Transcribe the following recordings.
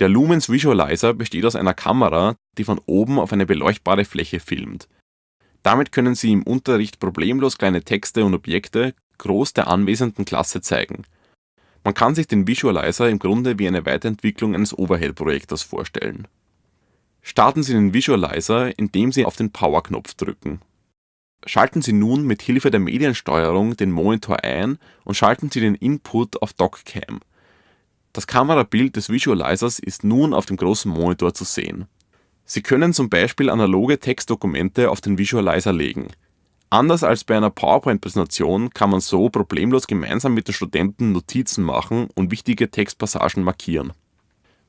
Der Lumens Visualizer besteht aus einer Kamera, die von oben auf eine beleuchtbare Fläche filmt. Damit können Sie im Unterricht problemlos kleine Texte und Objekte groß der anwesenden Klasse zeigen. Man kann sich den Visualizer im Grunde wie eine Weiterentwicklung eines Overhead-Projektors vorstellen. Starten Sie den Visualizer, indem Sie auf den Power-Knopf drücken. Schalten Sie nun mit Hilfe der Mediensteuerung den Monitor ein und schalten Sie den Input auf DocCam das Kamerabild des Visualizers ist nun auf dem großen Monitor zu sehen. Sie können zum Beispiel analoge Textdokumente auf den Visualizer legen. Anders als bei einer PowerPoint-Präsentation kann man so problemlos gemeinsam mit den Studenten Notizen machen und wichtige Textpassagen markieren.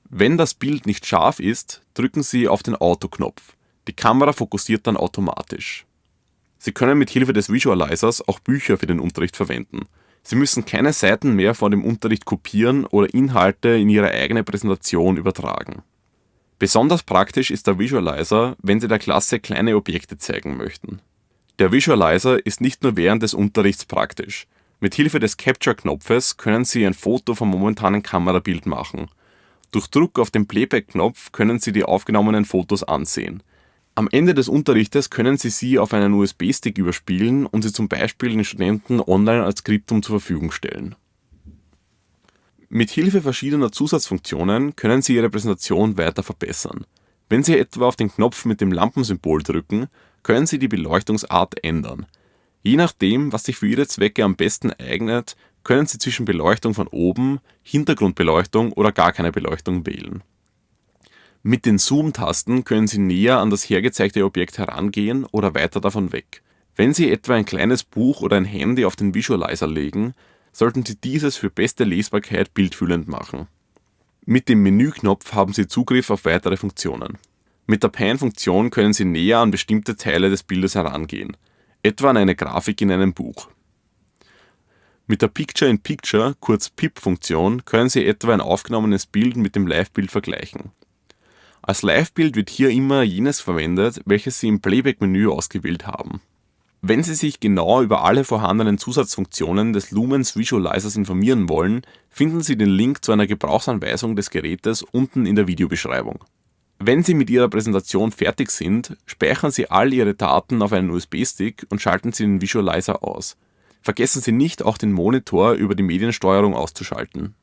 Wenn das Bild nicht scharf ist, drücken Sie auf den Auto-Knopf. Die Kamera fokussiert dann automatisch. Sie können mit Hilfe des Visualizers auch Bücher für den Unterricht verwenden Sie müssen keine Seiten mehr von dem Unterricht kopieren oder Inhalte in Ihre eigene Präsentation übertragen. Besonders praktisch ist der Visualizer, wenn Sie der Klasse kleine Objekte zeigen möchten. Der Visualizer ist nicht nur während des Unterrichts praktisch. Mit Hilfe des Capture-Knopfes können Sie ein Foto vom momentanen Kamerabild machen. Durch Druck auf den Playback-Knopf können Sie die aufgenommenen Fotos ansehen am Ende des Unterrichtes können Sie sie auf einen USB-Stick überspielen und sie zum Beispiel den Studenten online als Skriptum zur Verfügung stellen. Mit Hilfe verschiedener Zusatzfunktionen können Sie Ihre Präsentation weiter verbessern. Wenn Sie etwa auf den Knopf mit dem Lampensymbol drücken, können Sie die Beleuchtungsart ändern. Je nachdem, was sich für Ihre Zwecke am besten eignet, können Sie zwischen Beleuchtung von oben, Hintergrundbeleuchtung oder gar keine Beleuchtung wählen mit den Zoom-Tasten können Sie näher an das hergezeigte Objekt herangehen oder weiter davon weg. Wenn Sie etwa ein kleines Buch oder ein Handy auf den Visualizer legen, sollten Sie dieses für beste Lesbarkeit bildfüllend machen. Mit dem Menüknopf haben Sie Zugriff auf weitere Funktionen. Mit der Pan-Funktion können Sie näher an bestimmte Teile des Bildes herangehen, etwa an eine Grafik in einem Buch. Mit der Picture-in-Picture, kurz PIP-Funktion, können Sie etwa ein aufgenommenes Bild mit dem Live-Bild vergleichen als Live-Bild wird hier immer jenes verwendet, welches Sie im Playback-Menü ausgewählt haben. Wenn Sie sich genau über alle vorhandenen Zusatzfunktionen des Lumens Visualizers informieren wollen, finden Sie den Link zu einer Gebrauchsanweisung des Gerätes unten in der Videobeschreibung. Wenn Sie mit Ihrer Präsentation fertig sind, speichern Sie all Ihre Daten auf einen USB-Stick und schalten Sie den Visualizer aus. Vergessen Sie nicht, auch den Monitor über die Mediensteuerung auszuschalten